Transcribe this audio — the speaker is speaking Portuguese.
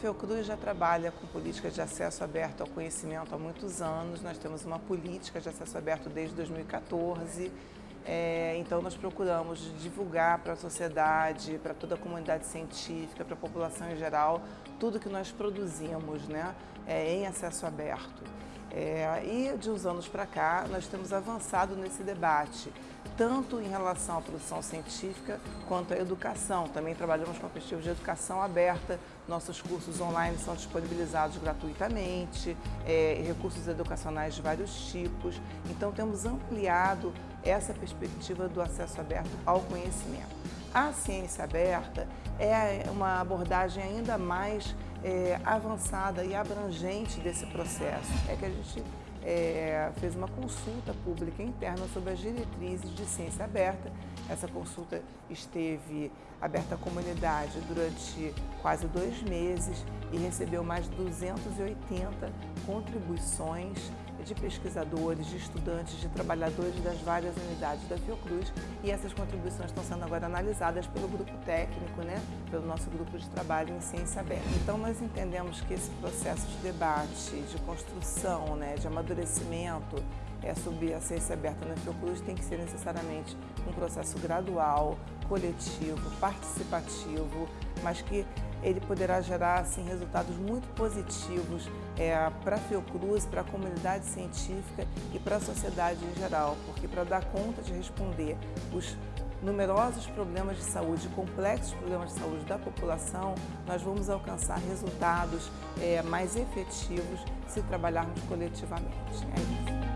Fiocruz já trabalha com políticas de acesso aberto ao conhecimento há muitos anos. Nós temos uma política de acesso aberto desde 2014. É, então, nós procuramos divulgar para a sociedade, para toda a comunidade científica, para a população em geral, tudo que nós produzimos né, é, em acesso aberto. É, e de uns anos para cá, nós temos avançado nesse debate, tanto em relação à produção científica quanto à educação. Também trabalhamos com a perspectiva de educação aberta, nossos cursos online são disponibilizados gratuitamente, é, recursos educacionais de vários tipos. Então, temos ampliado essa perspectiva do acesso aberto ao conhecimento. A ciência aberta é uma abordagem ainda mais é, avançada e abrangente desse processo. É que a gente é, fez uma consulta pública interna sobre as diretrizes de ciência aberta. Essa consulta esteve aberta à comunidade durante quase dois meses e recebeu mais de 280 contribuições de pesquisadores, de estudantes, de trabalhadores das várias unidades da Fiocruz e essas contribuições estão sendo agora analisadas pelo grupo técnico, né, pelo nosso grupo de trabalho em ciência aberta. Então nós entendemos que esse processo de debate, de construção, né, de amadurecimento é, sobre a ciência aberta na Fiocruz tem que ser necessariamente um processo gradual, coletivo, participativo, mas que ele poderá gerar assim, resultados muito positivos é, para a Fiocruz, para a comunidade científica e para a sociedade em geral, porque para dar conta de responder os numerosos problemas de saúde, complexos problemas de saúde da população, nós vamos alcançar resultados é, mais efetivos se trabalharmos coletivamente. É isso.